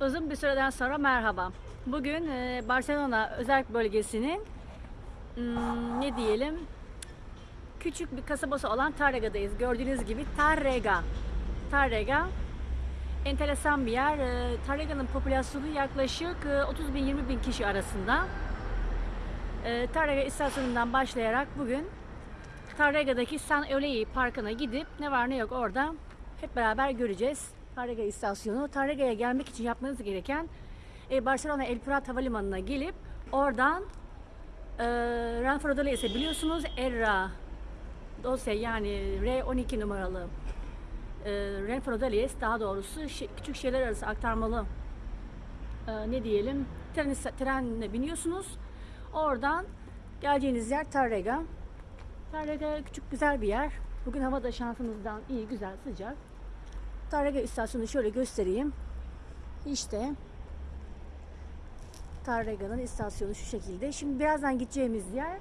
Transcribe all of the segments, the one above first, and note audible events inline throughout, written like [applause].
Uzun bir süreden sonra merhaba. Bugün e, Barcelona özel bölgesinin hmm, ne diyelim küçük bir kasabası olan Tarrega'dayız. Gördüğünüz gibi Tarrega. Tarrega enteresan bir yer. E, Tarrega'nın popülasyonu yaklaşık e, 30 bin 20 bin kişi arasında. E, Tarrega istasyonundan başlayarak bugün Tarrega'daki San Eulei Parkı'na gidip ne var ne yok orada hep beraber göreceğiz. Tarrega istasyonu. Tarrega'ya gelmek için yapmanız gereken e, Barcelona El Prat Havalimanı'na gelip oradan e, Renfrodoles'e biliyorsunuz Erra dosya yani R12 numaralı e, Renfrodoles daha doğrusu küçük şehirler arası aktarmalı e, ne diyelim tren, trenle biniyorsunuz. Oradan geleceğiniz yer Tarrega. Tarrega küçük güzel bir yer. Bugün hava da şansımızdan iyi, güzel, sıcak. Tarrega istasyonu şöyle göstereyim. İşte Tarrega'nın istasyonu şu şekilde. Şimdi birazdan gideceğimiz yer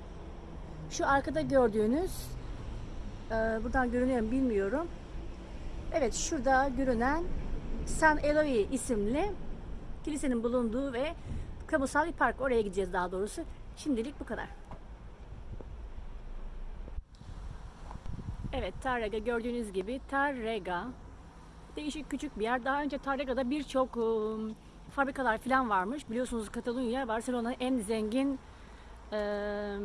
şu arkada gördüğünüz e, buradan görünüyor mu bilmiyorum. Evet şurada görünen San Eloy isimli kilisenin bulunduğu ve kamusal bir park. Oraya gideceğiz daha doğrusu. Şimdilik bu kadar. Evet Tarrega gördüğünüz gibi Tarrega değişik küçük bir yer. Daha önce Tarrega'da birçok ıı, fabrikalar falan varmış. Biliyorsunuz Katalunya Barcelona'nın en zengin ıı,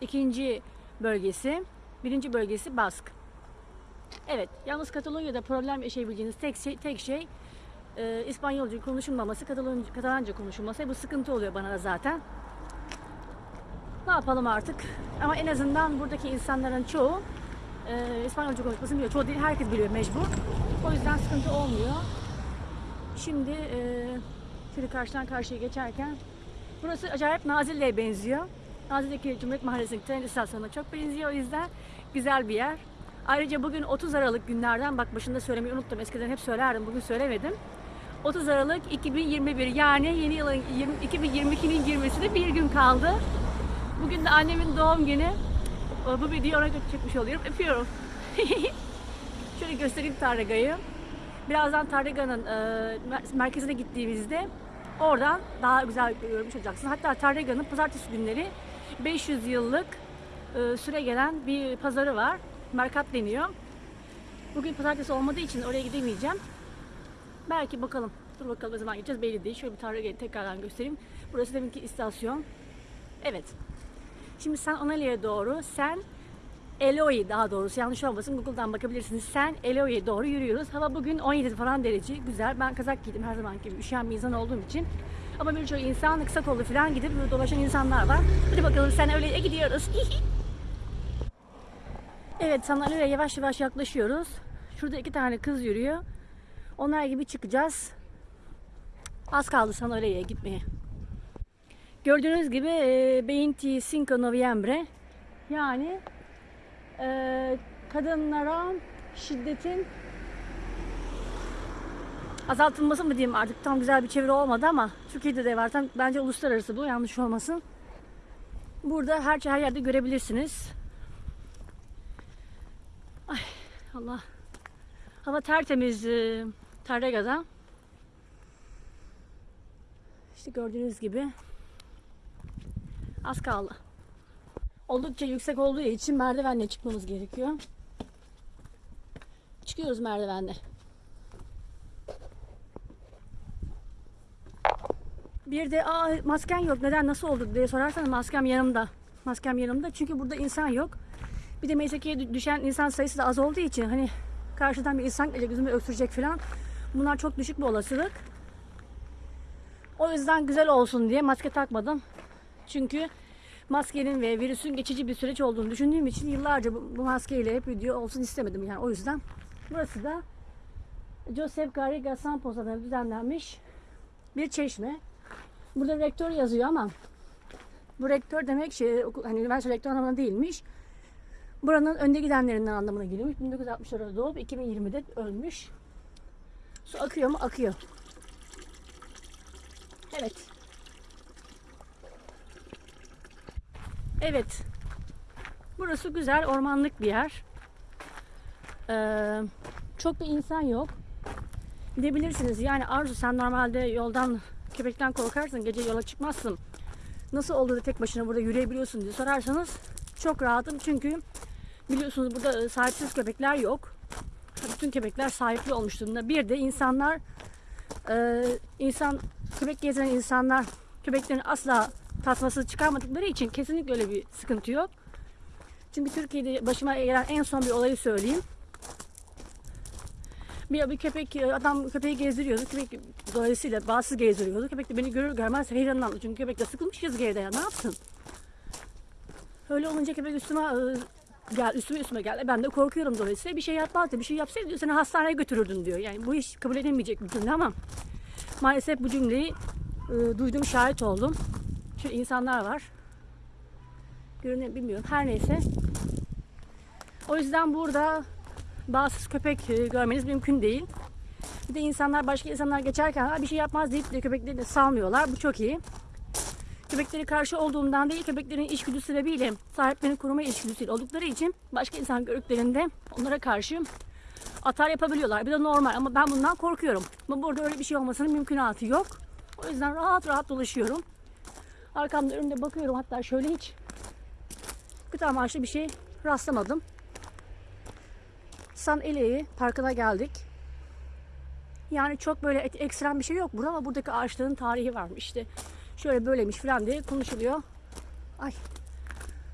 ikinci bölgesi. Birinci bölgesi Bask. Evet, yalnız Katalonya'da problem yaşayabileceğiniz tek şey, tek şey e, İspanyolca konuşulmaması, Katalonca, Katalanca konuşulması. Bu sıkıntı oluyor bana da zaten. Ne yapalım artık? Ama en azından buradaki insanların çoğu e, İspanyolca konuşmasını biliyor. Çoğu değil, herkes biliyor mecbur. O yüzden sıkıntı olmuyor. Şimdi e, şöyle karşıdan karşıya geçerken burası acayip Nazilli'ye benziyor. Nazilli'deki Cumhuriyet Mahallesi'ndeki tren istasyonuna çok benziyor. O yüzden güzel bir yer. Ayrıca bugün 30 Aralık günlerden bak başında söylemeyi unuttum. Eskiden hep söylerdim. Bugün söylemedim. 30 Aralık 2021 yani yeni yılın 20 2022'nin girmesine bir gün kaldı. Bugün de annemin doğum günü. Bu videoyu ona çekmiş oluyorum. Öpüyorum. [laughs] Şöyle göstereyim Tarrega'yı. Birazdan Tarrega'nın e, mer- merkezine gittiğimizde oradan daha güzel görmüş olacaksınız. Hatta Tarrega'nın pazartesi günleri 500 yıllık e, süre gelen bir pazarı var. Merkat deniyor. Bugün pazartesi olmadığı için oraya gidemeyeceğim. Belki bakalım. Dur bakalım ne zaman gideceğiz belli değil. Şöyle bir Tarrega'yı tekrardan göstereyim. Burası deminki istasyon. Evet. Şimdi San Onalia'ya doğru Sen Eloy daha doğrusu yanlış olmasın Google'dan bakabilirsiniz. Sen Eloy'e doğru yürüyoruz. Hava bugün 17 falan derece. Güzel. Ben kazak giydim her zaman gibi. Üşüyen bir insan olduğum için. Ama birçok insan kısa kollu falan gidip dolaşan insanlar var. Hadi bakalım Sen Eloy'e gidiyoruz. [laughs] evet San Eloy'e yavaş yavaş yaklaşıyoruz. Şurada iki tane kız yürüyor. Onlar gibi çıkacağız. Az kaldı San Eloy'e gitmeye. Gördüğünüz gibi e, 25 Noviembre yani e, kadınlara şiddetin azaltılması mı diyeyim artık tam güzel bir çeviri olmadı ama Türkiye'de de var. Tam, bence uluslararası bu yanlış olmasın. Burada her her yerde görebilirsiniz. Ay Allah. Hava tertemiz e, Tarrega'da. İşte gördüğünüz gibi Az kaldı. Oldukça yüksek olduğu için merdivenle çıkmamız gerekiyor. Çıkıyoruz merdivenle. Bir de Aa, masken yok neden nasıl oldu diye sorarsanız maskem yanımda. Maskem yanımda çünkü burada insan yok. Bir de Meyseki'ye düşen insan sayısı da az olduğu için hani karşıdan bir insan gelecek yüzümü öksürecek falan. Bunlar çok düşük bir olasılık. O yüzden güzel olsun diye maske takmadım. Çünkü maskenin ve virüsün geçici bir süreç olduğunu düşündüğüm için yıllarca bu, maskeyle hep video olsun istemedim yani o yüzden. Burası da Joseph Garriga adına düzenlenmiş bir çeşme. Burada rektör yazıyor ama bu rektör demek şey okul- hani üniversite rektör anlamına değilmiş. Buranın önde gidenlerinden anlamına geliyormuş. 1960'larda doğup 2020'de ölmüş. Su akıyor mu? Akıyor. Evet. Evet. Burası güzel ormanlık bir yer. Ee, çok bir insan yok. Diyebilirsiniz yani Arzu sen normalde yoldan köpekten korkarsın gece yola çıkmazsın. Nasıl oldu da tek başına burada yürüyebiliyorsun diye sorarsanız çok rahatım çünkü biliyorsunuz burada e, sahipsiz köpekler yok. Bütün köpekler sahipli olmuş durumda. Bir de insanlar e, insan köpek gezen insanlar köpeklerini asla tasmasız çıkarmadıkları için kesinlikle öyle bir sıkıntı yok. Çünkü Türkiye'de başıma gelen en son bir olayı söyleyeyim. Bir, bir köpek adam köpeği gezdiriyordu. Köpek dolayısıyla bağımsız gezdiriyordu. Köpek de beni görür görmez heyecanlandı. Çünkü köpek de sıkılmış evde ya ne yapsın? Öyle olunca köpek üstüme e, gel üstüme üstüme geldi. Ben de korkuyorum dolayısıyla bir şey yapmazdı. Bir şey yapsaydı diyor, seni hastaneye götürürdün diyor. Yani bu iş kabul edilmeyecek bir cümle ama maalesef bu cümleyi e, duydum şahit oldum. Şu insanlar var. Görünüyor bilmiyorum. Her neyse. O yüzden burada bağımsız köpek e, görmeniz mümkün değil. Bir de insanlar başka insanlar geçerken "Ha, bir şey yapmaz deyip de köpekleri de salmıyorlar. Bu çok iyi. Köpekleri karşı olduğumdan değil, köpeklerin içgüdü sebebiyle sahiplerini koruma içgüdüsüyle oldukları için başka insan gördüklerinde onlara karşı atar yapabiliyorlar. Bir de normal ama ben bundan korkuyorum. Ama burada öyle bir şey olmasının mümkünatı yok. O yüzden rahat rahat dolaşıyorum. Arkamda önümde bakıyorum hatta şöyle hiç kötü amaçlı bir şey rastlamadım. San Ele'yi parkına geldik. Yani çok böyle ek- ekstrem bir şey yok burada ama buradaki ağaçların tarihi varmış işte. Şöyle böylemiş falan diye konuşuluyor. Ay.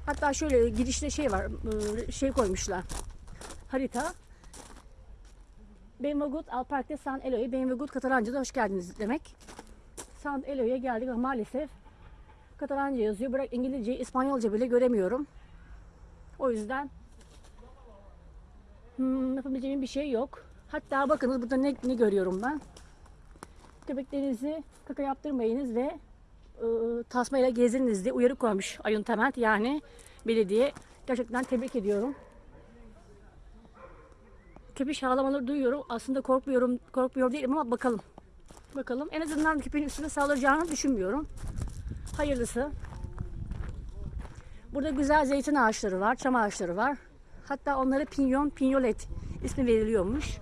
Hatta şöyle girişte şey var, ıı, şey koymuşlar. Harita. Benvagut Alpark'ta San Eloy. Benvagut Katalanca'da hoş geldiniz demek. San Eloy'a geldik ama maalesef Katalanca yazıyor. Bırak İngilizce, İspanyolca bile göremiyorum. O yüzden Hmm, yapabileceğim bir şey yok. Hatta bakınız burada ne, ne görüyorum ben. Köpeklerinizi kaka yaptırmayınız ve e, tasmayla gezdiriniz diye uyarı koymuş Ayun Temel yani belediye. Gerçekten tebrik ediyorum. Köpek ağlamaları duyuyorum. Aslında korkmuyorum, korkmuyor değilim ama bakalım. Bakalım. En azından köpeğin üstüne saldıracağını düşünmüyorum. Hayırlısı. Burada güzel zeytin ağaçları var, çam ağaçları var. Hatta onlara pinyon, pinyolet ismi veriliyormuş.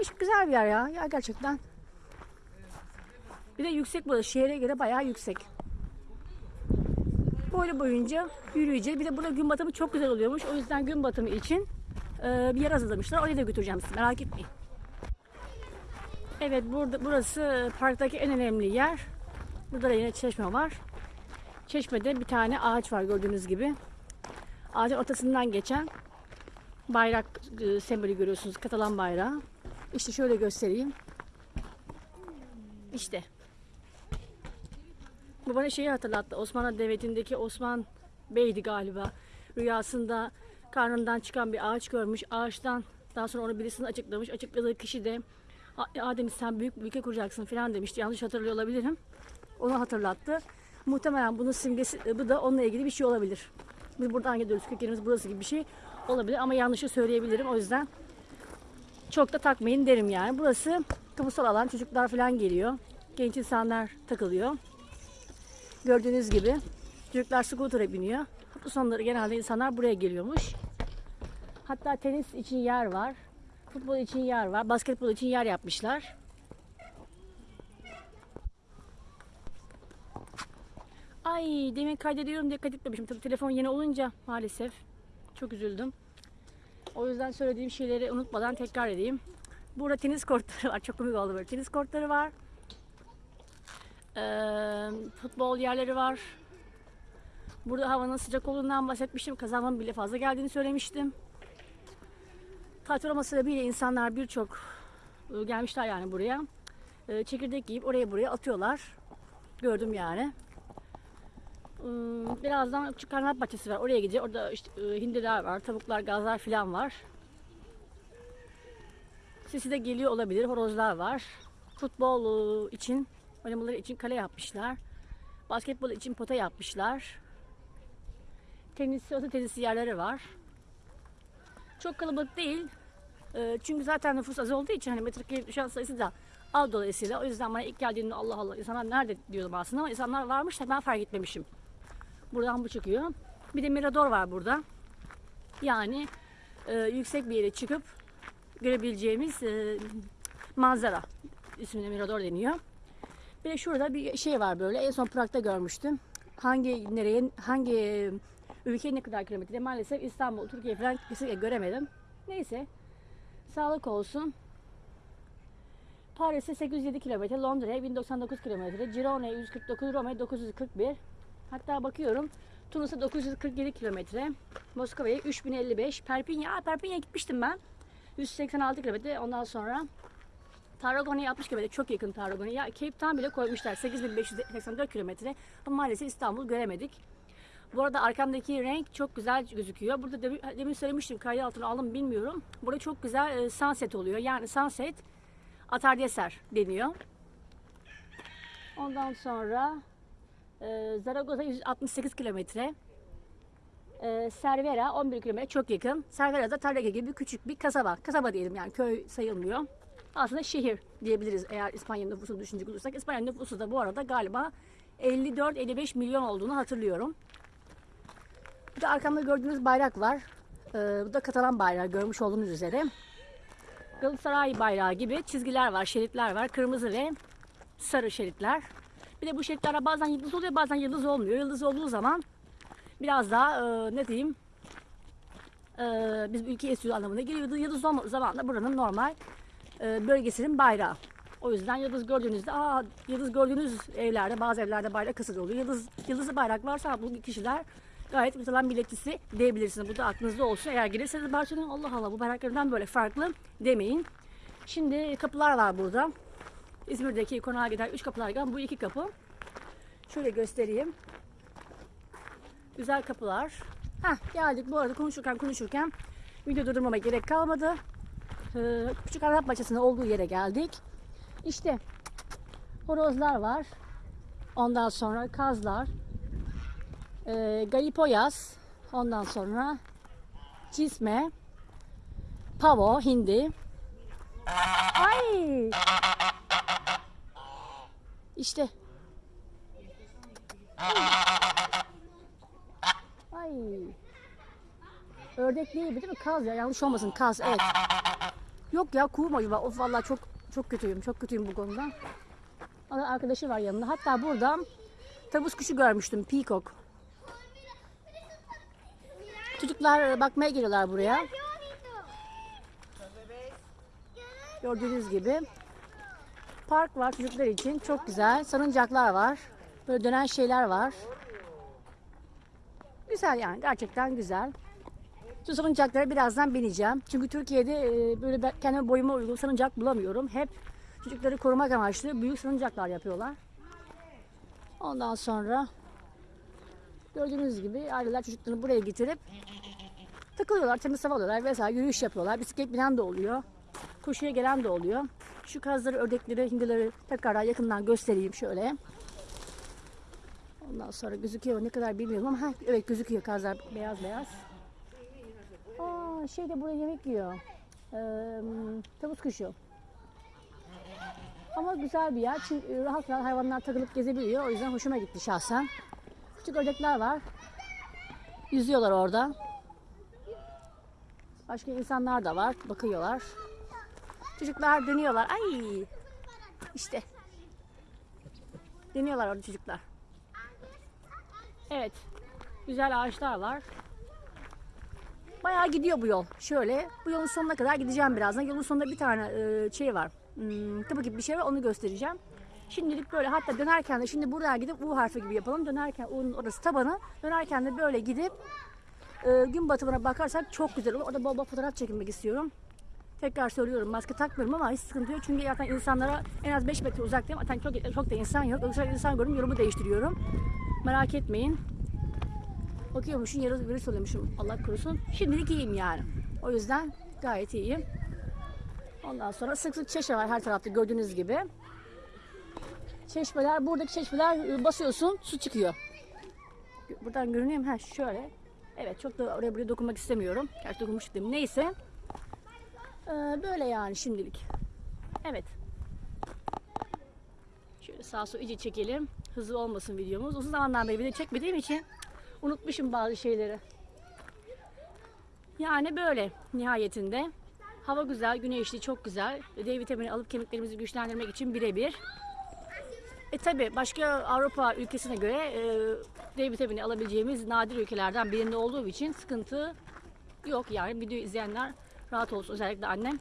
Hiç güzel bir yer ya. Ya gerçekten. Bir de yüksek burası. Şehre göre bayağı yüksek. Böyle boyunca yürüyeceğiz. Bir de burada gün batımı çok güzel oluyormuş. O yüzden gün batımı için e, bir yer hazırlamışlar. Oraya da götüreceğim sizi. Merak etmeyin. Evet burada burası parktaki en önemli yer. Burada da yine çeşme var. Çeşmede bir tane ağaç var gördüğünüz gibi. Ağacın ortasından geçen bayrak e, sembolü görüyorsunuz. Katalan bayrağı. İşte şöyle göstereyim. İşte. Bu bana şeyi hatırlattı. Osmanlı Devleti'ndeki Osman Bey'di galiba. Rüyasında karnından çıkan bir ağaç görmüş. Ağaçtan daha sonra onu birisini açıklamış. Açıkladığı kişi de "A- Adem sen büyük bir ülke kuracaksın falan demişti. Yanlış hatırlıyor olabilirim. Onu hatırlattı. Muhtemelen bunun simgesi bu da onunla ilgili bir şey olabilir. Biz buradan gidiyoruz. Kökenimiz burası gibi bir şey olabilir ama yanlışı söyleyebilirim. O yüzden çok da takmayın derim yani. Burası kamusal alan. Çocuklar falan geliyor. Genç insanlar takılıyor. Gördüğünüz gibi çocuklar scooter'a biniyor. Hafta sonları genelde insanlar buraya geliyormuş. Hatta tenis için yer var. Futbol için yer var. Basketbol için yer yapmışlar. Ay demin kaydediyorum diye kaydetmemişim. Tabii telefon yeni olunca maalesef çok üzüldüm. O yüzden söylediğim şeyleri unutmadan tekrar edeyim. Burada tenis kortları var. Çok komik oldu böyle. Tenis kortları var. Ee, futbol yerleri var. Burada havanın sıcak olduğundan bahsetmiştim. Kazanmanın bile fazla geldiğini söylemiştim. Tatil olması bile insanlar birçok e, gelmişler yani buraya. E, çekirdek yiyip oraya buraya atıyorlar. Gördüm yani. Birazdan küçük karnat bahçesi var. Oraya gideceğiz. Orada işte e, hindiler var, tavuklar, gazlar falan var. Sesi de geliyor olabilir. Horozlar var. Futbol e, için, oynamaları için kale yapmışlar. Basketbol için pota yapmışlar. Tenis, oto tenisi yerleri var. Çok kalabalık değil. Çünkü zaten nüfus az olduğu için hani metrekare düşen sayısı da az dolayısıyla. O yüzden bana ilk geldiğinde Allah Allah insanlar nerede diyordum aslında ama insanlar varmış da ben fark etmemişim. Buradan bu çıkıyor. Bir de mirador var burada. Yani e, yüksek bir yere çıkıp görebileceğimiz e, manzara. İsmine Mirador deniyor. Bir de şurada bir şey var böyle. En son Prag'da görmüştüm. Hangi nereye, hangi ülke ne kadar kilometre? Maalesef İstanbul, Türkiye falan kesinlikle göremedim. Neyse. Sağlık olsun. Paris'e 807 kilometre, Londra'ya 1099 kilometre, Girona'ya 149, Roma'ya 941. Hatta bakıyorum Tunus'a 947 kilometre, Moskova'ya 3055, Perpignan, aa, Perpignan'a gitmiştim ben. 186 kilometre ondan sonra Tarragona'ya 60 kilometre çok yakın Tarragona'ya. Cape Town bile koymuşlar 8584 kilometre ama maalesef İstanbul göremedik. Bu arada arkamdaki renk çok güzel gözüküyor. Burada demin, demin söylemiştim kaydı altına aldım bilmiyorum. Burada çok güzel e, sunset oluyor. Yani sunset atardeser deniyor. Ondan sonra e, Zaragoza 168 kilometre. E, Cervera 11 kilometre çok yakın. Cervera da Tarrega gibi küçük bir kasaba. Kasaba diyelim yani köy sayılmıyor. Aslında şehir diyebiliriz eğer İspanya nüfusunu düşünecek olursak. İspanya nüfusu da bu arada galiba 54-55 milyon olduğunu hatırlıyorum. Bir de arkamda gördüğünüz bayrak var. Ee, bu da Katalan bayrağı görmüş olduğunuz üzere. Galatasaray bayrağı gibi çizgiler var, şeritler var. Kırmızı ve sarı şeritler. Bir de bu şeritlerde bazen yıldız oluyor, bazen yıldız olmuyor. Yıldız olduğu zaman biraz daha e, ne diyeyim e, biz ülke esiyor anlamına geliyor. Yıldız olmadığı zaman da buranın normal e, bölgesinin bayrağı. O yüzden yıldız gördüğünüzde, aa yıldız gördüğünüz evlerde, bazı evlerde bayrak asılı oluyor. Yıldız, yıldızlı bayrak varsa bu kişiler gayet mesela milletçisi diyebilirsiniz. Bu da aklınızda olsun. Eğer gelirseniz Barcelona'ya Allah Allah bu bayraklarından böyle farklı demeyin. Şimdi kapılar var burada. İzmir'deki konağa giden 3 kapılar giden bu iki kapı. Şöyle göstereyim. Güzel kapılar. Heh, geldik bu arada konuşurken konuşurken video durdurmama gerek kalmadı. Ee, küçük Arap bahçesinin olduğu yere geldik. İşte horozlar var. Ondan sonra kazlar. E, galipoyas. Ondan sonra cisme. Pavo, hindi. Ay! İşte. Ay. Ördek değil değil mi? Kaz ya. Yanlış olmasın. Kaz. Evet. Yok ya mu acaba? Of vallahi çok çok kötüyüm. Çok kötüyüm bu konuda. Onun arkadaşı var yanında. Hatta burada tavus kuşu görmüştüm. Peacock. Çocuklar bakmaya geliyorlar buraya. Gördüğünüz gibi. Park var çocuklar için. Çok güzel. Salıncaklar var. Böyle dönen şeyler var. Güzel yani. Gerçekten güzel. Şu salıncaklara birazdan bineceğim. Çünkü Türkiye'de e, böyle ben kendime boyuma uygun salıncak bulamıyorum. Hep çocukları korumak amaçlı büyük salıncaklar yapıyorlar. Ondan sonra gördüğünüz gibi aileler çocuklarını buraya getirip takılıyorlar, temiz hava alıyorlar vesaire yürüyüş yapıyorlar. Bisiklet binen de oluyor. Koşuya gelen de oluyor. Şu kazları, ördekleri, hindileri tekrar yakından göstereyim şöyle. Ondan sonra gözüküyor ne kadar bilmiyorum ama ha, evet gözüküyor kazlar beyaz beyaz. Aa, şey de burada yemek yiyor. Ee, tavus kuşu. Ama güzel bir yer. Çünkü rahat rahat hayvanlar takılıp gezebiliyor. O yüzden hoşuma gitti şahsen. Küçük ördekler var. Yüzüyorlar orada. Başka insanlar da var. Bakıyorlar. Çocuklar dönüyorlar. Ay! İşte. Dönüyorlar orada çocuklar. Evet. Güzel ağaçlar var. Bayağı gidiyor bu yol. Şöyle bu yolun sonuna kadar gideceğim birazdan. Yolun sonunda bir tane e, şey var. Hmm, kapı gibi bir şey var onu göstereceğim. Şimdilik böyle hatta dönerken de şimdi buradan gidip U harfi gibi yapalım. Dönerken U'nun orası tabanı. Dönerken de böyle gidip e, gün batımına bakarsak çok güzel olur. Orada bol bol fotoğraf çekilmek istiyorum. Tekrar söylüyorum maske takmıyorum ama hiç sıkıntı yok. Çünkü zaten insanlara en az 5 metre uzaktayım. Zaten çok, çok da insan yok. Özel insan gördüm yorumu değiştiriyorum. Merak etmeyin. Bakıyormuşum yarı virüs oluyormuşum Allah korusun. Şimdilik iyiyim yani. O yüzden gayet iyiyim. Ondan sonra sık sık çeşme var her tarafta gördüğünüz gibi. Çeşmeler, buradaki çeşmeler e, basıyorsun su çıkıyor. Buradan görünüyor mu? Ha şöyle. Evet çok da oraya buraya dokunmak istemiyorum. Gerçi dokunmuş dedim. Neyse. Ee, böyle yani şimdilik. Evet. Şöyle sağ sol iyice çekelim. Hızlı olmasın videomuz. Uzun zamandan beri video çekmediğim için unutmuşum bazı şeyleri. Yani böyle nihayetinde. Hava güzel, güneşli, çok güzel. D vitamini alıp kemiklerimizi güçlendirmek için birebir. E tabi başka Avrupa ülkesine göre e, D vitamini alabileceğimiz nadir ülkelerden birinde olduğu için sıkıntı yok. Yani video izleyenler rahat olsun. Özellikle annem.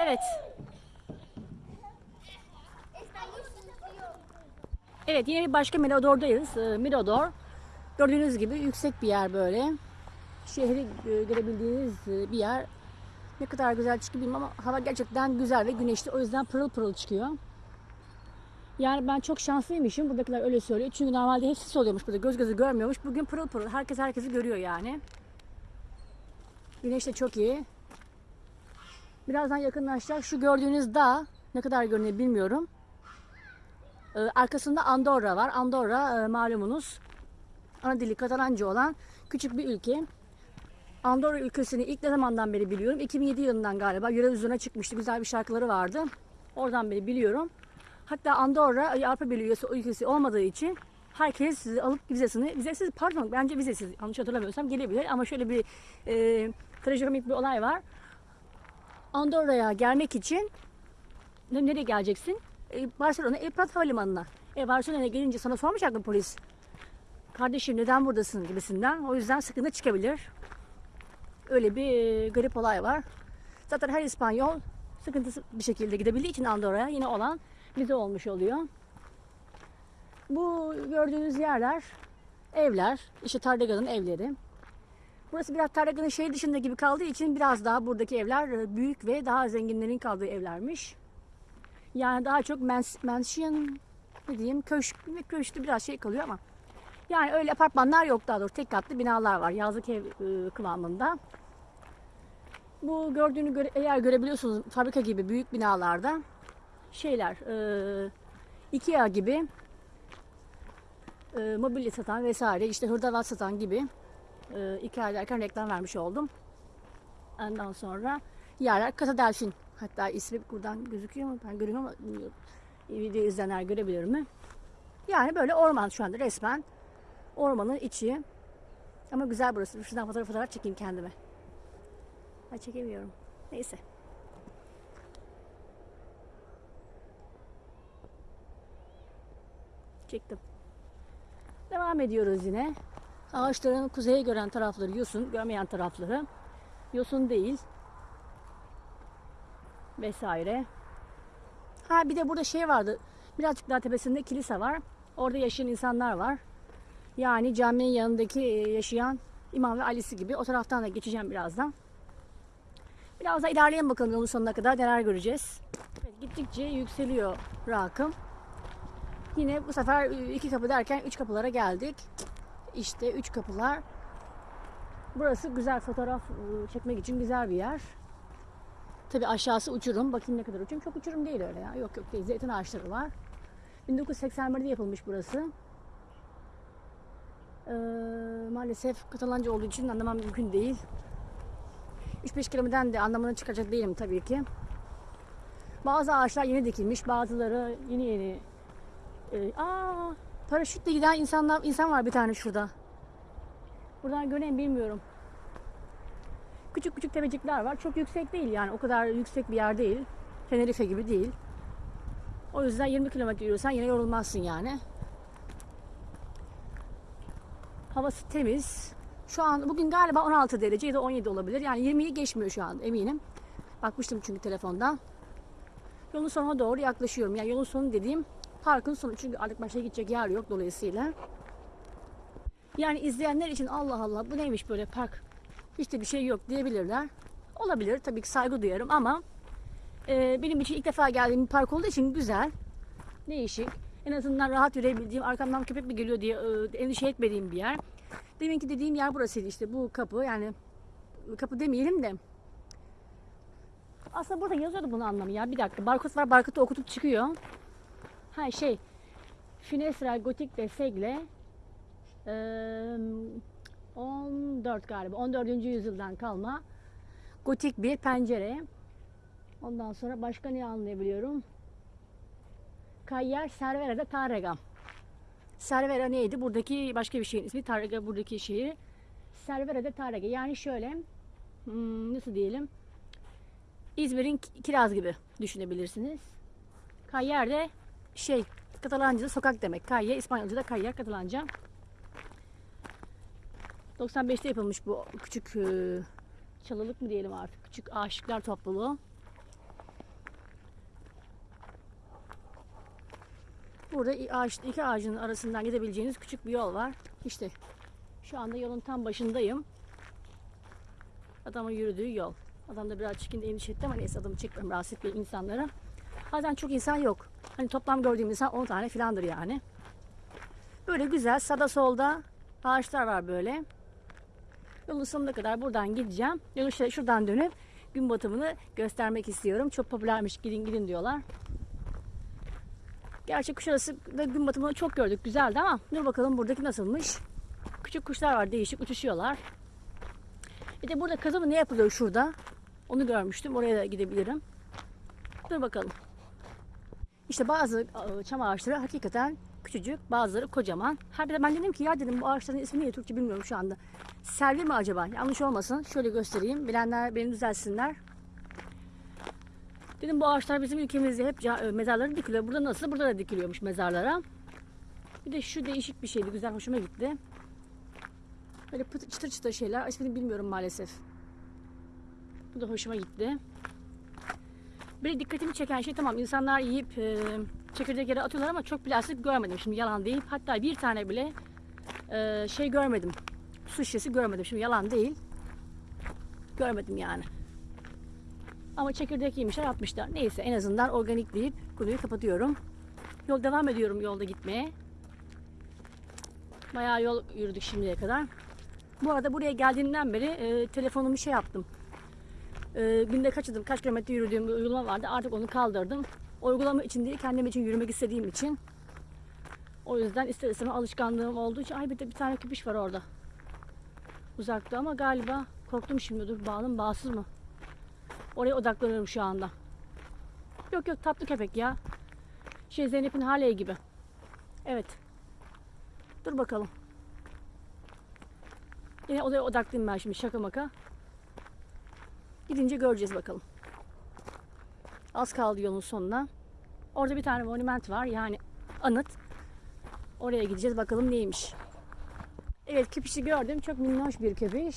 Evet. Evet yine bir başka Mirador'dayız. Ee, Mirador gördüğünüz gibi yüksek bir yer böyle. Şehri görebildiğiniz e, bir yer. Ne kadar güzel çıkıyor bilmem ama hava gerçekten güzel ve güneşli. O yüzden pırıl pırıl çıkıyor. Yani ben çok şanslıymışım. Buradakiler öyle söylüyor. Çünkü normalde hep sis oluyormuş burada. Göz gözü görmüyormuş. Bugün pırıl pırıl. Herkes herkesi görüyor yani. Güneş de çok iyi. Birazdan yakınlaşacak. Şu gördüğünüz dağ ne kadar görünüyor bilmiyorum. Ee, arkasında Andorra var. Andorra e, malumunuz ana dili Katalanca olan küçük bir ülke. Andorra ülkesini ilk ne zamandan beri biliyorum? 2007 yılından galiba Euro Vizyon'a çıkmıştı. Güzel bir şarkıları vardı. Oradan beri biliyorum. Hatta Andorra e, Avrupa Birliği ülkesi olmadığı için herkes alıp vizesini, vizesiz pardon bence vizesiz yanlış hatırlamıyorsam gelebilir ama şöyle bir e, trajikomik bir olay var. Andorra'ya gelmek için ne- nereye geleceksin? E, Barcelona El Prat Havalimanı'na. E, Barcelona'ya gelince sana sormayacak mı polis? Kardeşim neden buradasın gibisinden. O yüzden sıkıntı çıkabilir. Öyle bir e, garip olay var. Zaten her İspanyol sıkıntısı bir şekilde gidebildiği için Andorra'ya yine olan vize olmuş oluyor. Bu gördüğünüz yerler evler. İşte Tardega'nın evleri. Burası biraz Tarlakan'ın şehir dışında gibi kaldığı için biraz daha buradaki evler e, büyük ve daha zenginlerin kaldığı evlermiş. Yani daha çok mans mansion ne diyeyim köşk ve köşkte biraz şey kalıyor ama yani öyle apartmanlar yok daha doğrusu tek katlı binalar var yazlık ev e, kıvamında. Bu gördüğünü göre, eğer görebiliyorsunuz fabrika gibi büyük binalarda şeyler e, Ikea gibi e, mobilya satan vesaire işte hırdavat satan gibi e, Ikea derken reklam vermiş oldum. Ondan sonra yerler Kasa Delfin. Hatta ismi buradan gözüküyor mu? Ben görüyorum ama bilmiyorum. Video izleyenler görebilir mi? Yani böyle orman şu anda resmen. Ormanın içi. Ama güzel burası. Şuradan fotoğraf fotoğraf çekeyim kendime. Ha çekemiyorum. Neyse. Çektim. Devam ediyoruz yine. Ağaçların kuzeye gören tarafları yosun, görmeyen tarafları yosun değil. Vesaire. Ha bir de burada şey vardı. Birazcık daha tepesinde kilise var. Orada yaşayan insanlar var. Yani caminin yanındaki e, yaşayan İmam ve Ali'si gibi. O taraftan da geçeceğim birazdan. Biraz da ilerleyelim bakalım yolun sonuna kadar neler göreceğiz. Evet, gittikçe yükseliyor rakım. Yine bu sefer e, iki kapı derken üç kapılara geldik. İşte üç kapılar. Burası güzel fotoğraf e, çekmek için güzel bir yer. Tabi aşağısı uçurum. Bakayım ne kadar uçurum. Çok uçurum değil öyle ya. Yok yok değil. Zeytin ağaçları var. 1981'de yapılmış burası. Ee, maalesef Katalanca olduğu için anlamam mümkün değil. 3-5 kelimeden de anlamını çıkacak değilim tabii ki. Bazı ağaçlar yeni dikilmiş, bazıları yeni yeni. Ee, aa, paraşütle giden insanlar insan var bir tane şurada. Buradan göreyim bilmiyorum. Küçük küçük tepecikler var. Çok yüksek değil yani. O kadar yüksek bir yer değil. Tenerife gibi değil. O yüzden 20 kilometre yürürsen yine yorulmazsın yani. Havası temiz. Şu an bugün galiba 16 derece ya da 17 olabilir. Yani 20'yi geçmiyor şu an eminim. Bakmıştım çünkü telefondan. Yolun sonuna doğru yaklaşıyorum. Yani yolun sonu dediğim parkın sonu. Çünkü artık başka gidecek yer yok dolayısıyla. Yani izleyenler için Allah Allah bu neymiş böyle park hiç de bir şey yok diyebilirler. Olabilir tabii ki saygı duyarım ama e, benim için ilk defa geldiğim bir park olduğu için güzel, değişik. En azından rahat yürüyebildiğim, arkamdan köpek mi geliyor diye e, endişe etmediğim bir yer. Deminki dediğim yer burasıydı işte bu kapı yani kapı demeyelim de aslında burada yazıyordu bunun anlamı ya. Bir dakika barkod var barkodu okutup çıkıyor. Ha şey Finestra Gotik de Segle eee, 14 galiba 14. yüzyıldan kalma gotik bir pencere. Ondan sonra başka ne anlayabiliyorum? Kayyer Cervera de Tarrega. Cervera neydi? Buradaki başka bir şeyin ismi. Tarrega buradaki şehir. Cervera de Tarrega. Yani şöyle hmm, nasıl diyelim İzmir'in Ki- Kiraz gibi düşünebilirsiniz. Kayyer de şey Katalanca'da sokak demek. Kayye İspanyolca'da Kayyer Katalanca. 95'te yapılmış bu küçük e, çalılık mı diyelim artık. Küçük aşıklar topluluğu. Burada ağaç, iki ağacın arasından gidebileceğiniz küçük bir yol var. İşte şu anda yolun tam başındayım. Adamın yürüdüğü yol. Adam da biraz çekin endişe etti ama neyse adamı çekmem rahatsız etmeyin insanlara. Bazen çok insan yok. Hani toplam gördüğüm insan 10 tane filandır yani. Böyle güzel sağda solda ağaçlar var böyle. Yolun sonuna kadar buradan gideceğim. Yolu şuradan dönüp gün batımını göstermek istiyorum. Çok popülermiş gidin gidin diyorlar. Gerçi Kuşadası da gün batımını çok gördük. Güzeldi ama dur bakalım buradaki nasılmış. Küçük kuşlar var değişik uçuşuyorlar. Bir de burada kazımı ne yapılıyor şurada? Onu görmüştüm. Oraya da gidebilirim. Dur bakalım. İşte bazı çam ağaçları hakikaten küçücük, bazıları kocaman. Her de ben dedim ki ya dedim bu ağaçların ismi ne Türkçe bilmiyorum şu anda. Selvi mi acaba? Yanlış olmasın. Şöyle göstereyim. Bilenler beni düzelsinler. Dedim bu ağaçlar bizim ülkemizde hep e, mezarları dikiliyor. Burada nasıl? Burada da dikiliyormuş mezarlara. Bir de şu değişik bir şeydi. Güzel hoşuma gitti. Böyle çıtır çıtır şeyler. İsmini bilmiyorum maalesef. Bu da hoşuma gitti. Bir dikkatimi çeken şey tamam insanlar yiyip e, çekirdek yere atıyorlar ama çok plastik görmedim. Şimdi yalan değil. Hatta bir tane bile e, şey görmedim. Su şişesi görmedim. Şimdi yalan değil. Görmedim yani. Ama çekirdek yemişler atmışlar. Neyse en azından organik deyip konuyu kapatıyorum. Yol devam ediyorum yolda gitmeye. Bayağı yol yürüdük şimdiye kadar. Bu arada buraya geldiğimden beri e, telefonumu şey yaptım. E, günde kaç adım, kaç kilometre yürüdüğüm bir uygulama vardı. Artık onu kaldırdım. Uygulama için değil, kendim için yürümek istediğim için. O yüzden ister istemez alışkanlığım olduğu için. Ay bir de bir tane köpüş var orada. Uzakta ama galiba korktum şimdi. Dur bağlı bağsız mı? Oraya odaklanıyorum şu anda. Yok yok tatlı köpek ya. Şey Zeynep'in Hale gibi. Evet. Dur bakalım. Yine odaya odaklıyım ben şimdi şaka maka. Gidince göreceğiz bakalım. Az kaldı yolun sonuna. Orada bir tane monument var yani anıt. Oraya gideceğiz bakalım neymiş. Evet köpüşü gördüm. Çok minnoş bir köpüş.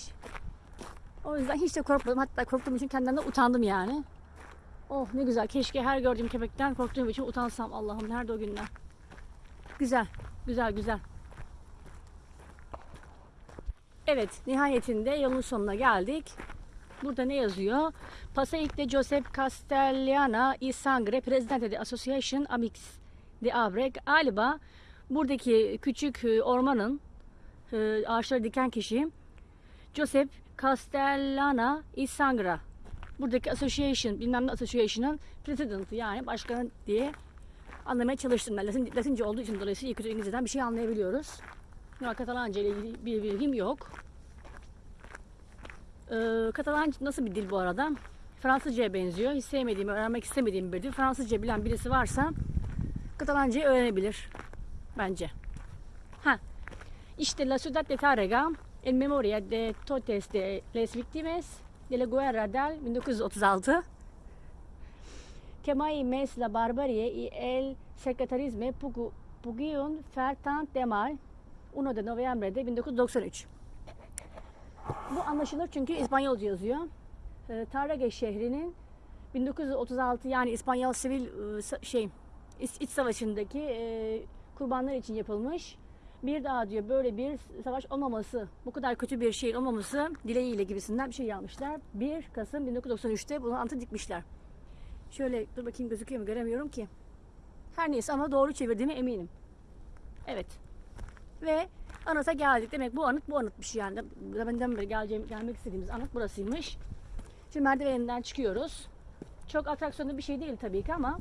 O yüzden hiç de korkmadım. Hatta korktuğum için kendimden utandım yani. Oh ne güzel. Keşke her gördüğüm köpekten korktuğum için utansam. Allah'ım nerede o günler. Güzel. Güzel güzel. Evet nihayetinde yolun sonuna geldik. Burada ne yazıyor? Pasaic de Josep Castellana y Sangre, Presidente de Association Amix de Abre. Galiba buradaki küçük e, ormanın e, ağaçları diken kişi Josep Castellana y Sangra. Buradaki association, bilmem ne association'ın president'ı yani başkanı diye anlamaya çalıştım ben. Latin, Latince olduğu için dolayısıyla İngilizceden bir şey anlayabiliyoruz. Katalanca ile ilgili bir bilgim yok. Ee, Katalanca nasıl bir dil bu arada? Fransızcaya benziyor. Hiç sevmediğim, öğrenmek istemediğim bir dil. Fransızca bilen birisi varsa Katalancayı öğrenebilir bence. Ha, işte La Ciudad de Tárrega en memoria de totes de les víctimas de la guerra del 1936 que mai mes la barbarie y el secretarisme pugu- pugieron fer tant de mal 1 de noviembre 1993. Bu anlaşılır çünkü İspanyolca yazıyor. E, Tárrega şehrinin 1936 yani İspanyol sivil sa- şey iç, savaşındaki e, kurbanlar için yapılmış. Bir daha diyor böyle bir savaş olmaması, bu kadar kötü bir şehir olmaması dileğiyle gibisinden bir şey yapmışlar. 1 Kasım 1993'te bunu antı dikmişler. Şöyle dur bakayım gözüküyor mu göremiyorum ki. Her neyse ama doğru çevirdiğime eminim. Evet. Ve anıta geldik. Demek bu anıt bu anıtmış yani. Benden beri geleceğim, gelmek istediğimiz anıt burasıymış. Şimdi merdiveninden çıkıyoruz. Çok atraksiyonlu bir şey değil tabii ki ama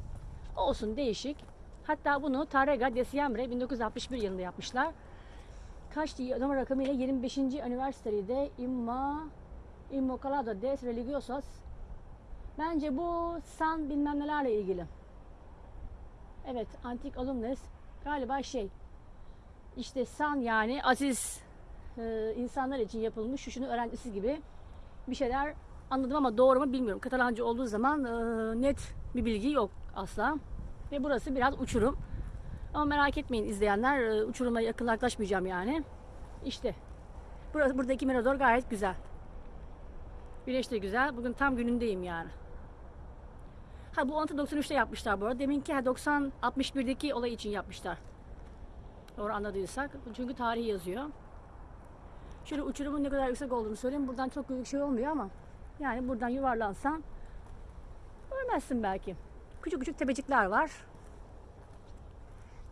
olsun değişik. Hatta bunu Tarrega de Siembre 1961 yılında yapmışlar. Kaçtı numara rakamıyla 25. Üniversitede Imma Immaculado de Religiosos. Bence bu san bilmem nelerle ilgili. Evet, antik alumnus galiba şey. İşte san yani aziz e, insanlar için yapılmış şuşunun öğrencisi gibi bir şeyler anladım ama doğru mu bilmiyorum. Katalanca olduğu zaman e, net bir bilgi yok asla. Ve burası biraz uçurum. Ama merak etmeyin izleyenler e, uçuruma yakın yaklaşmayacağım yani. İşte burası buradaki mirador gayet güzel. Güneş de güzel. Bugün tam günündeyim yani. Ha bu 93'te yapmışlar bu arada. Deminki ha, 90 61'deki olay için yapmışlar. Doğru anladıysak. Çünkü tarihi yazıyor. Şöyle uçurumun ne kadar yüksek olduğunu söyleyeyim. Buradan çok büyük şey olmuyor ama yani buradan yuvarlansan görmezsin belki. Küçük küçük tepecikler var.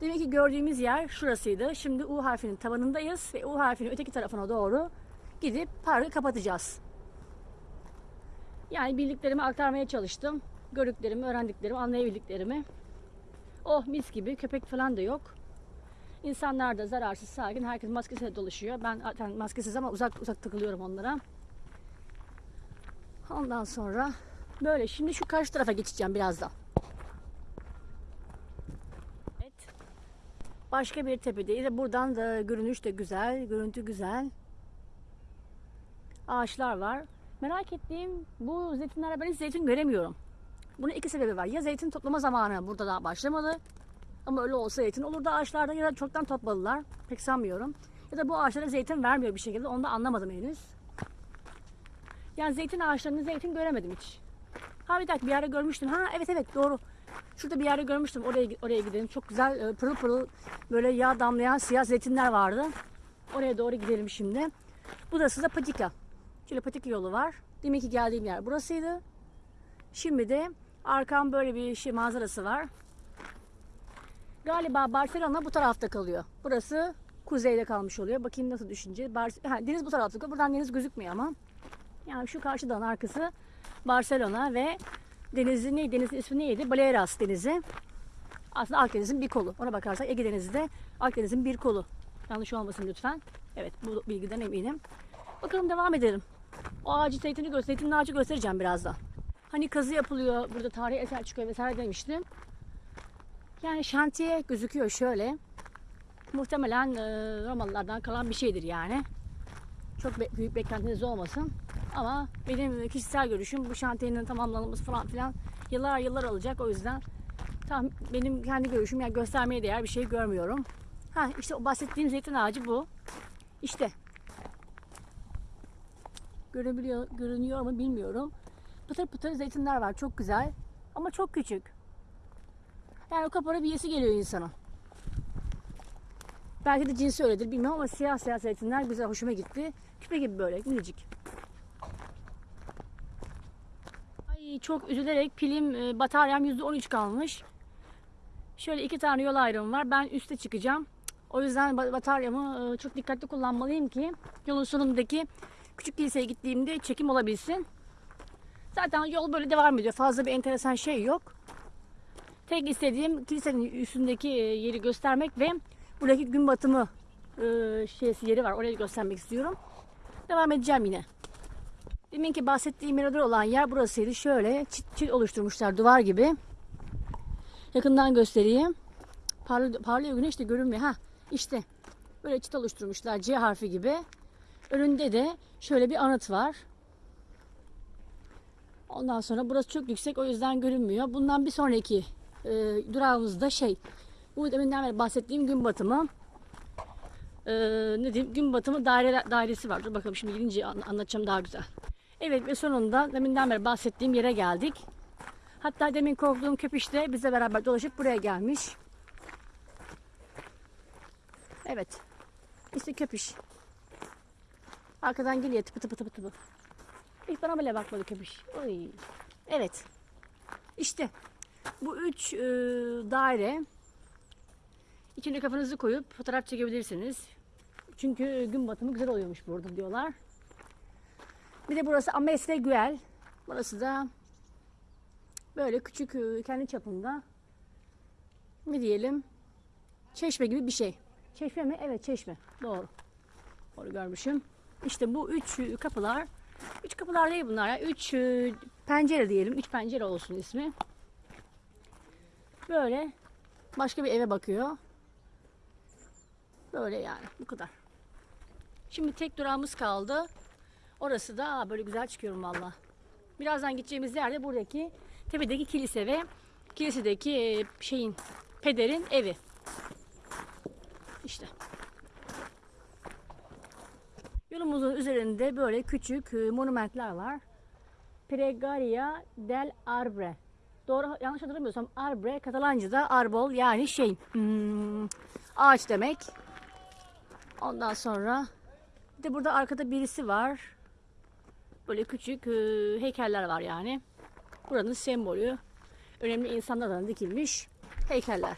Demek ki gördüğümüz yer şurasıydı. Şimdi U harfinin tabanındayız ve U harfinin öteki tarafına doğru gidip parkı kapatacağız. Yani bildiklerimi aktarmaya çalıştım. Gördüklerimi, öğrendiklerimi, anlayabildiklerimi. Oh mis gibi köpek falan da yok. İnsanlar da zararsız, sakin. Herkes maskesiyle dolaşıyor. Ben zaten maskesiz ama uzak uzak takılıyorum onlara. Ondan sonra böyle. Şimdi şu karşı tarafa geçeceğim birazdan. Evet. Başka bir tepedeyiz. Buradan da görünüş de güzel. Görüntü güzel. Ağaçlar var. Merak ettiğim bu zeytinlere ben hiç zeytin göremiyorum. Bunun iki sebebi var. Ya zeytin toplama zamanı burada daha başlamadı. Ama öyle olsa zeytin olur da ağaçlarda ya da çoktan topladılar. Pek sanmıyorum. Ya da bu ağaçlara zeytin vermiyor bir şekilde. Onu da anlamadım henüz. Yani zeytin ağaçlarında zeytin göremedim hiç. Ha bir dakika bir yerde görmüştüm. Ha evet evet doğru. Şurada bir yerde görmüştüm. Oraya oraya gidelim. Çok güzel e, pırıl pırıl böyle yağ damlayan siyah zeytinler vardı. Oraya doğru gidelim şimdi. Burası da patika. Şöyle patika yolu var. Demek ki geldiğim yer burasıydı. Şimdi de arkam böyle bir şey manzarası var. Galiba Barcelona bu tarafta kalıyor. Burası kuzeyde kalmış oluyor. Bakayım nasıl düşünce. Bar ha, deniz bu tarafta kalıyor. Buradan deniz gözükmüyor ama. Yani şu karşıdan arkası Barcelona ve denizin ne denizin ismi neydi? Baleares denizi. Aslında Akdeniz'in bir kolu. Ona bakarsak Ege Denizi de Akdeniz'in bir kolu. Yanlış olmasın lütfen. Evet bu bilgiden eminim. Bakalım devam edelim. O ağacı zeytini göster, zeytinli ağacı göstereceğim birazdan. Hani kazı yapılıyor, burada tarihi eser çıkıyor vesaire demiştim. Yani şantiye gözüküyor şöyle. Muhtemelen e, Romalılardan kalan bir şeydir yani. Çok be- büyük beklentiniz olmasın. Ama benim kişisel görüşüm bu şantiyenin tamamlanması falan filan yıllar yıllar alacak. O yüzden tam benim kendi görüşüm yani göstermeye değer bir şey görmüyorum. Ha işte o bahsettiğim zeytin ağacı bu. İşte görebiliyor, görünüyor mu bilmiyorum. Pıtır pıtır zeytinler var. Çok güzel. Ama çok küçük. Yani o kapara bir yesi geliyor insana. Belki de cinsi öyledir bilmiyorum ama siyah siyah zeytinler güzel hoşuma gitti. Küpe gibi böyle minicik. Ay çok üzülerek pilim e, bataryam %13 kalmış. Şöyle iki tane yol ayrımı var. Ben üste çıkacağım. O yüzden ba- bataryamı e, çok dikkatli kullanmalıyım ki yolun sonundaki küçük kiliseye gittiğimde çekim olabilsin. Zaten yol böyle devam ediyor. Fazla bir enteresan şey yok. Tek istediğim kilisenin üstündeki e, yeri göstermek ve buradaki gün batımı e, şeysi yeri var. Orayı göstermek istiyorum. Devam edeceğim yine. Deminki bahsettiğim mirador olan yer burasıydı. Şöyle çit çit oluşturmuşlar duvar gibi. Yakından göstereyim. Parlıyor, parlıyor güneş de görünmüyor. Ha işte böyle çit oluşturmuşlar C harfi gibi. Önünde de şöyle bir anıt var. Ondan sonra burası çok yüksek o yüzden görünmüyor. Bundan bir sonraki e, durağımızda şey bu deminden beri bahsettiğim gün batımı e, ne diyeyim gün batımı daire, dairesi var. Dur bakalım şimdi gidince an- anlatacağım daha güzel. Evet ve sonunda deminden beri bahsettiğim yere geldik. Hatta demin korktuğum köpüş de bizle beraber dolaşıp buraya gelmiş. Evet. İşte köpüş. Arkadan geliyor tıpı tıpı tıpı tıpı. Hiç bana bile bakmadı köpüş. Oy. Evet. İşte bu üç e, daire içine kafanızı koyup fotoğraf çekebilirsiniz. Çünkü gün batımı güzel oluyormuş burada diyorlar. Bir de burası Amesle Güel. Burası da böyle küçük e, kendi çapında ne diyelim çeşme gibi bir şey. Çeşme mi? Evet çeşme. Doğru. Doğru görmüşüm. İşte bu üç e, kapılar Üç kapılar değil bunlar ya. Üç e, pencere diyelim. Üç pencere olsun ismi. Böyle başka bir eve bakıyor. Böyle yani bu kadar. Şimdi tek durağımız kaldı. Orası da aa, böyle güzel çıkıyorum valla. Birazdan gideceğimiz yerde buradaki tepedeki kilise ve kilisedeki e, şeyin pederin evi. İşte. Yolumuzun üzerinde böyle küçük e, monumentler var. Pregaria del Arbre. Doğru yanlış hatırlamıyorsam arbre Katalanca'da arbol yani şey hmm, ağaç demek. Ondan sonra bir de burada arkada birisi var. Böyle küçük e, heykeller var yani. Buranın sembolü. Önemli insanlardan dikilmiş heykeller.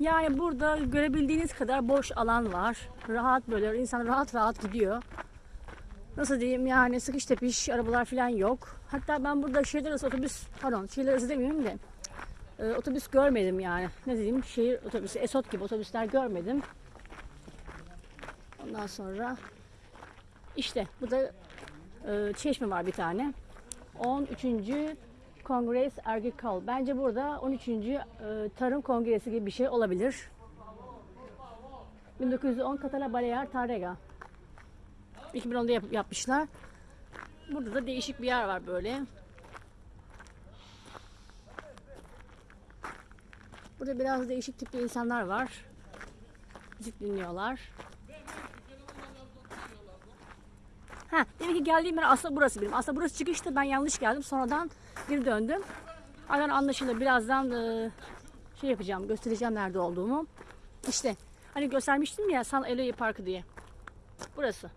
Yani burada görebildiğiniz kadar boş alan var. Rahat böyle insan rahat rahat gidiyor. Nasıl diyeyim yani sıkış tepiş arabalar falan yok. Hatta ben burada şehirler otobüs pardon şehirler arası demiyorum da e, otobüs görmedim yani. Ne diyeyim şehir otobüsü Esot gibi otobüsler görmedim. Ondan sonra işte bu da e, çeşme var bir tane. 13. Kongres Agricole. Bence burada 13. e, Tarım Kongresi gibi bir şey olabilir. 1910 Catala Balear Tarrega. 2010'da yap- yapmışlar. Burada da değişik bir yer var böyle. Burada biraz değişik tipli insanlar var. Müzik dinliyorlar. Ha, demek ki geldiğim yer aslında burası benim. Aslında burası çıkıştı. Ben yanlış geldim. Sonradan geri döndüm. Aynen anlaşılır. Birazdan e, şey yapacağım. Göstereceğim nerede olduğumu. İşte hani göstermiştim ya San Eloy Parkı diye. Burası.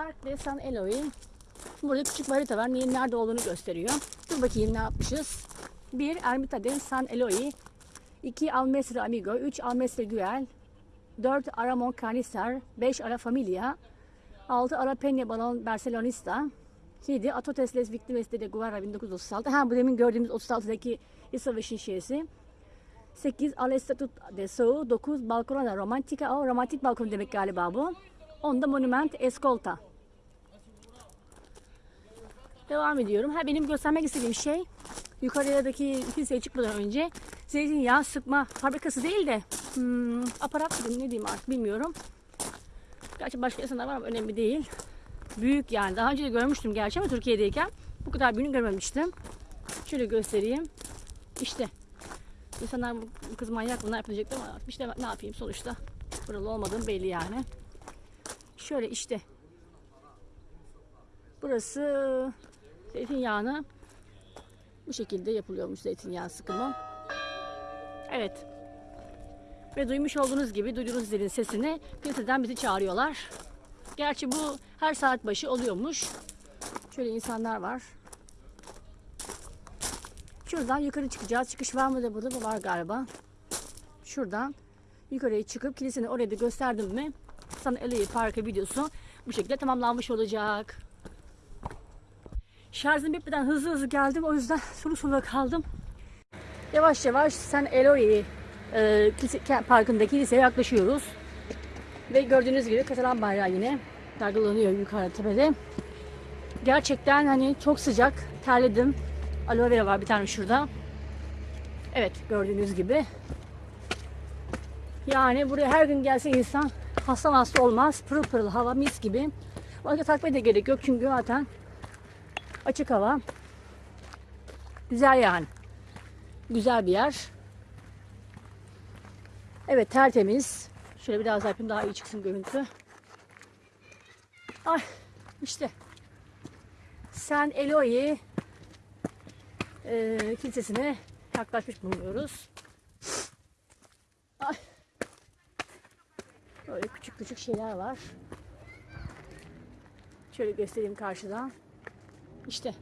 Park de San Eloy. Burada küçük bir harita var. Neyin nerede olduğunu gösteriyor. Dur bakayım ne yapmışız. 1. Ermita de San Eloy. 2. Almesre Amigo. 3. Almesre Güel. 4. Aramon Canister. 5. Ara Familia. 6. Ara Peña Balon Barcelonista. 7. Atotes Les Victimes de Guerra 1936. Ha bu demin gördüğümüz 36'daki İç Savaşı'nın şeysi. 8. Al Estatut de Sou. 9. Balcona Romantica. O romantik balkon demek galiba bu. 10'da Monument Escolta. Devam ediyorum. Ha benim göstermek istediğim şey yukarıdaki kiliseye çıkmadan önce zeytinyağı sıkma fabrikası değil de hmm, aparat mı ne diyeyim artık bilmiyorum. Gerçi başka insanlar var ama önemli değil. Büyük yani. Daha önce de görmüştüm gerçi ama Türkiye'deyken bu kadar büyüğünü görmemiştim. Şöyle göstereyim. İşte insanlar bu kız manyak bunlar yapacaklar ama işte ne yapayım sonuçta. Buralı olmadığım belli yani. Şöyle işte. Burası zeytinyağını bu şekilde yapılıyormuş zeytinyağı sıkımı. Evet. Ve duymuş olduğunuz gibi duyduğunuz zilin sesini kiliseden bizi çağırıyorlar. Gerçi bu her saat başı oluyormuş. Şöyle insanlar var. Şuradan yukarı çıkacağız. Çıkış var mı da burada mı var galiba. Şuradan yukarıya çıkıp kilisenin oraya da gösterdim mi sana Eloy Parkı videosu bu şekilde tamamlanmış olacak. Şarjım bitmeden hızlı hızlı geldim. O yüzden sulu sulu kaldım. Yavaş yavaş San Eloy e, parkındaki kiliseye yaklaşıyoruz. Ve gördüğünüz gibi Katalan bayrağı yine dalgalanıyor yukarı tepede. Gerçekten hani çok sıcak. Terledim. Aloe vera var bir tane şurada. Evet gördüğünüz gibi. Yani buraya her gün gelse insan hasta hasta olmaz. Pırıl pırıl hava mis gibi. Başka takmaya da gerek yok çünkü zaten açık hava. Güzel yani. Güzel bir yer. Evet tertemiz. Şöyle biraz daha yapayım daha iyi çıksın görüntü. Ay işte. San Eloy e, kilisesine yaklaşmış bulunuyoruz. Ay. Böyle küçük küçük şeyler var. Şöyle göstereyim karşıdan. İşte.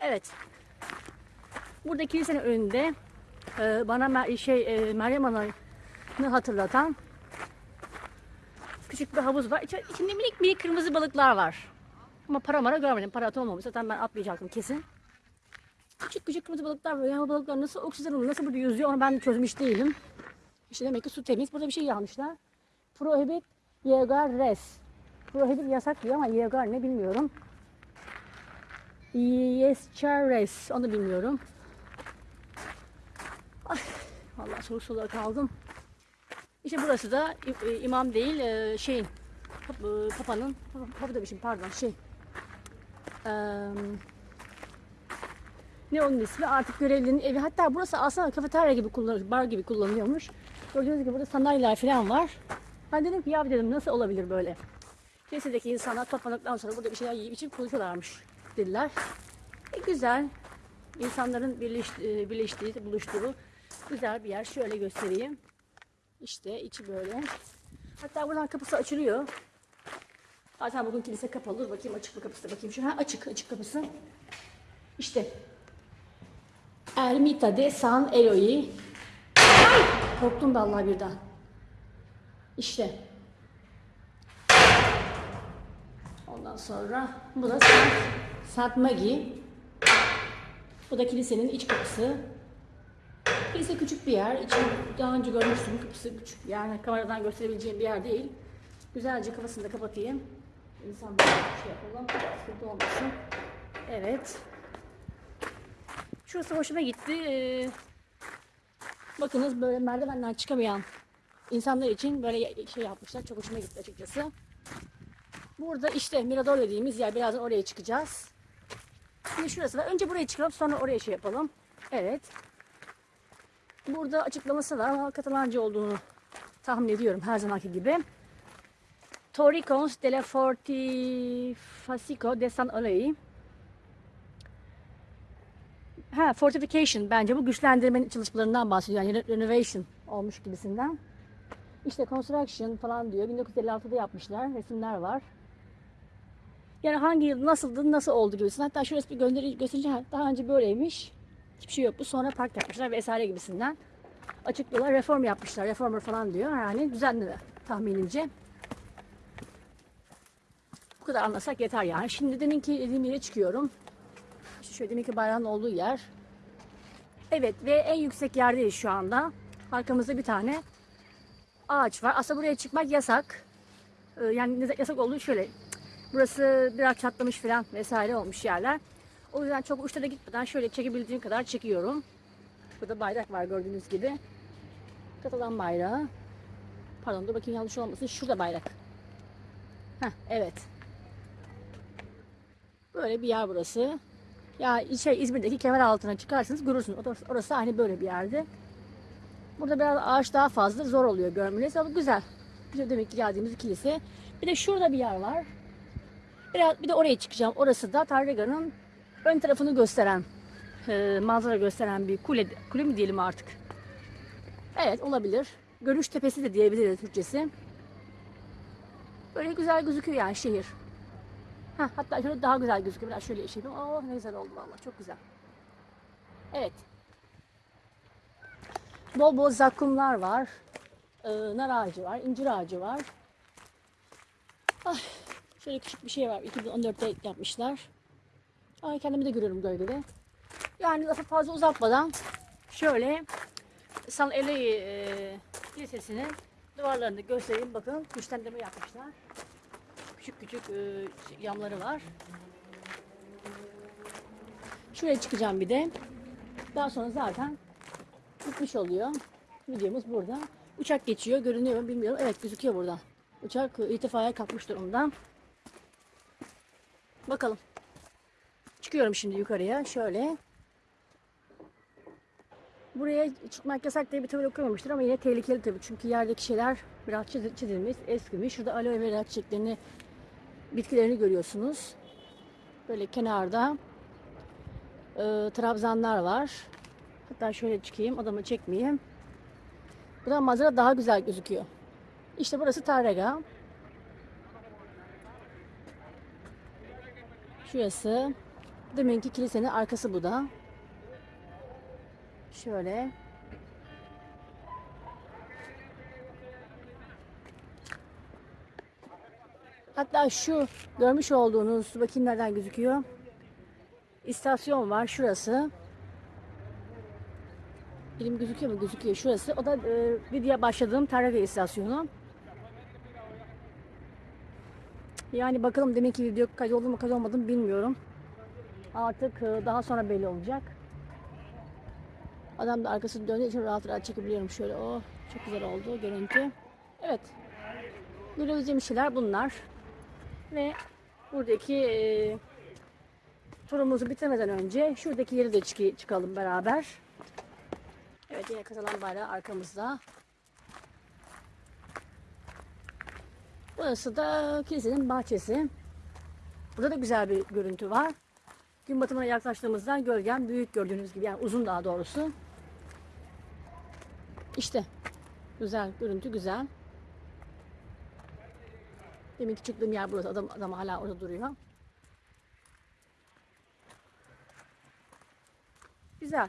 Evet. Burada kilisenin önünde e, bana şey e, Meryem Ana'nı hatırlatan küçük bir havuz var. İçi- İçinde minik minik kırmızı balıklar var. Ama para mara görmedim. Para olmamış. Zaten ben atlayacaktım kesin. Küçük küçük kırmızı balıklar var. Yani balıklar nasıl oksijen nasıl burada yüzüyor onu ben çözmüş değilim. İşte demek ki su temiz. Burada bir şey yazmışlar. Prohibit yegar res. Prohibit yasak diyor ama yegar ne bilmiyorum. Yes res onu bilmiyorum. Ay, Allah soru sorulara kaldım. İşte burası da imam değil e, şeyin pap- e, papanın papa, demişim pardon şey ne onun ismi artık görevlinin evi hatta burası aslında kafeterya gibi kullanılıyor bar gibi kullanılıyormuş gördüğünüz gibi burada sandalyeler falan var ben dedim ki ya dedim nasıl olabilir böyle kilisedeki insanlar toplandıktan sonra burada bir şeyler yiyip içip konuşuyorlarmış dediler e, güzel insanların birleş, e, birleştiği buluştuğu güzel bir yer şöyle göstereyim işte içi böyle. Hatta buradan kapısı açılıyor. Zaten bugün kilise kapalı. Bakayım açık mı kapısı bakayım. Şu ha açık açık kapısı. İşte. Ermita de San Eloy. Ay! Korktum vallahi birden. İşte. Ondan sonra bu da Maggie. Bu da kilisenin iç kapısı. Kilise küçük bir yer. İçini daha önce görmüştüm. Kapısı küçük. Yani kameradan gösterebileceğim bir yer değil. Güzelce kafasını da kapatayım. İnsan bir şey yapalım. Sıkıntı olmasın. Evet. Şurası hoşuma gitti. Ee, bakınız böyle merdivenden çıkamayan insanlar için böyle şey yapmışlar. Çok hoşuma gitti açıkçası. Burada işte Mirador dediğimiz yer. Birazdan oraya çıkacağız. Şimdi şurası var. Önce buraya çıkalım sonra oraya şey yapalım. Evet. Burada açıklaması var ama Katalanca olduğunu tahmin ediyorum her zamanki gibi. Torricons de la Fortificación de San Oley. Ha, fortification bence bu güçlendirme çalışmalarından bahsediyor. Yani renovation olmuş gibisinden. İşte construction falan diyor. 1956'da yapmışlar. Resimler var. Yani hangi yıl nasıldı, nasıl oldu gibisinden. Hatta şurası bir gönderi göstereceğim. Daha önce böyleymiş. Hiçbir şey yok. Bu sonra park yapmışlar vesaire gibisinden. Açıklıyorlar. Reform yapmışlar. Reformer falan diyor. Yani düzenli tahminimce. Bu kadar anlasak yeter yani. Şimdi deminki dediğim yere çıkıyorum. İşte şöyle deminki bayrağın olduğu yer. Evet ve en yüksek yerdeyiz şu anda. Arkamızda bir tane ağaç var. Aslında buraya çıkmak yasak. Ee, Yani yasak olduğu şöyle. Burası biraz çatlamış falan vesaire olmuş yerler. O yüzden çok uçlara gitmeden şöyle çekebildiğim kadar çekiyorum. Burada bayrak var gördüğünüz gibi. Katalan bayrağı. Pardon dur bakayım yanlış olmasın. Şurada bayrak. Heh, evet. Böyle bir yer burası. Ya şey İzmir'deki kemer altına çıkarsınız görürsünüz. Orası, orası hani böyle bir yerde. Burada biraz ağaç daha fazla zor oluyor görmeniz ama güzel. Güzel demek ki geldiğimiz kilise. Bir de şurada bir yer var. Biraz bir de oraya çıkacağım. Orası da Tarrega'nın ön tarafını gösteren, e, manzara gösteren bir kule, kule mi diyelim artık? Evet olabilir. Görüş tepesi de diyebiliriz Türkçesi. Böyle güzel gözüküyor yani şehir. Heh, hatta şöyle daha güzel gözüküyor. Biraz şöyle şey yapayım. Oh ne güzel oldu vallahi çok güzel. Evet. Bol bol zakkumlar var. Ee, nar ağacı var, incir ağacı var. Ay, şöyle küçük bir şey var. 2014'te yapmışlar. Ay kendimi de görüyorum gölgede. Yani lafı fazla uzatmadan şöyle San Eley e, Lisesi'nin duvarlarını göstereyim. Bakın güçlendirme yapmışlar. Küçük küçük e, yanları var. Şuraya çıkacağım bir de. Daha sonra zaten bitmiş oluyor. Videomuz burada. Uçak geçiyor. Görünüyor mu bilmiyorum. Evet gözüküyor burada. Uçak irtifaya kalkmış durumda. Bakalım. Çıkıyorum şimdi yukarıya. Şöyle. Buraya çıkmak yasak diye bir tabela koymamıştır ama yine tehlikeli tabii. Çünkü yerdeki şeyler biraz çiz- çizilmiş, eskimiş. Şurada aloe vera çiçeklerini, bitkilerini görüyorsunuz. Böyle kenarda e, trabzanlar var. Hatta şöyle çıkayım, adamı çekmeyeyim. Buradan manzara daha güzel gözüküyor. İşte burası Tarrega. Şurası. Deminki kilisenin arkası bu da. Şöyle. Hatta şu görmüş olduğunuz bakayım nereden gözüküyor. İstasyon var şurası. Elim gözüküyor mu? Gözüküyor şurası. O da e, videoya başladığım Tarrega istasyonu. Yani bakalım demek ki video kaydoldu mu kaydolmadı mı bilmiyorum. Artık e, daha sonra belli olacak. Adam da arkasını döndüğü için rahat rahat çekebiliyorum şöyle. Oh çok güzel oldu görüntü. Evet. Görebileceğim şeyler bunlar. Ve buradaki e, turumuzu bitirmeden önce şuradaki yeri de çık- çıkalım beraber. Evet yine Katalan bayrağı arkamızda. Burası da kilisenin bahçesi. Burada da güzel bir görüntü var. Gün batımına yaklaştığımızda gölgem büyük gördüğünüz gibi yani uzun daha doğrusu. İşte güzel görüntü güzel. Demin ki çıktığım yer burası. Adam, adam hala orada duruyor. Güzel.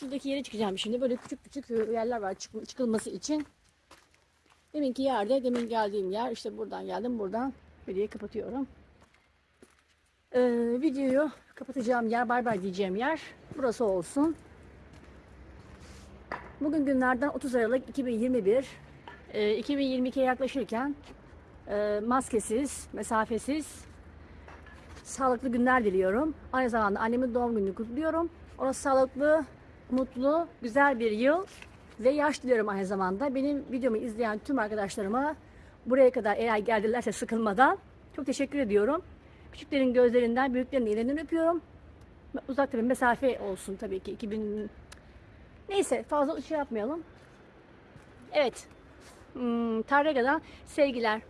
Şuradaki yere çıkacağım şimdi. Böyle küçük küçük yerler var çık- çıkılması için. Deminki yerde, demin geldiğim yer. işte buradan geldim. Buradan videoyu kapatıyorum. Ee, videoyu kapatacağım yer, bay bay diyeceğim yer. Burası olsun. Bugün günlerden 30 Aralık 2021. Ee, 2022'ye yaklaşırken e, maskesiz, mesafesiz, sağlıklı günler diliyorum. Aynı zamanda annemin doğum gününü kutluyorum. Ona sağlıklı, mutlu, güzel bir yıl ve yaş diliyorum aynı zamanda. Benim videomu izleyen tüm arkadaşlarıma buraya kadar eğer geldilerse sıkılmadan çok teşekkür ediyorum. Küçüklerin gözlerinden, büyüklerin ellerinden öpüyorum. Uzakta bir mesafe olsun tabii ki. 2000 Neyse fazla şey yapmayalım. Evet. Hmm, Tarrega'dan sevgiler.